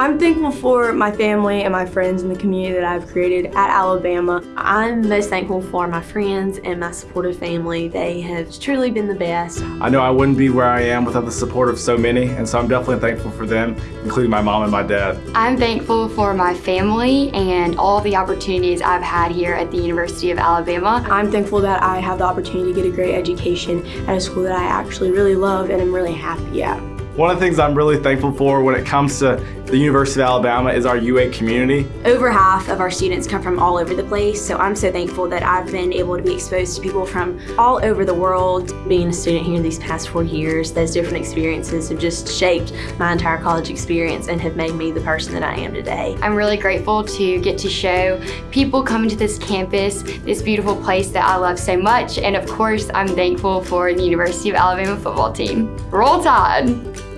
I'm thankful for my family and my friends and the community that I've created at Alabama. I'm most thankful for my friends and my supportive family. They have truly been the best. I know I wouldn't be where I am without the support of so many, and so I'm definitely thankful for them, including my mom and my dad. I'm thankful for my family and all the opportunities I've had here at the University of Alabama. I'm thankful that I have the opportunity to get a great education at a school that I actually really love and am really happy at. One of the things I'm really thankful for when it comes to the University of Alabama is our UA community. Over half of our students come from all over the place, so I'm so thankful that I've been able to be exposed to people from all over the world. Being a student here these past four years, those different experiences have just shaped my entire college experience and have made me the person that I am today. I'm really grateful to get to show people coming to this campus, this beautiful place that I love so much, and of course, I'm thankful for the University of Alabama football team. Roll Tide!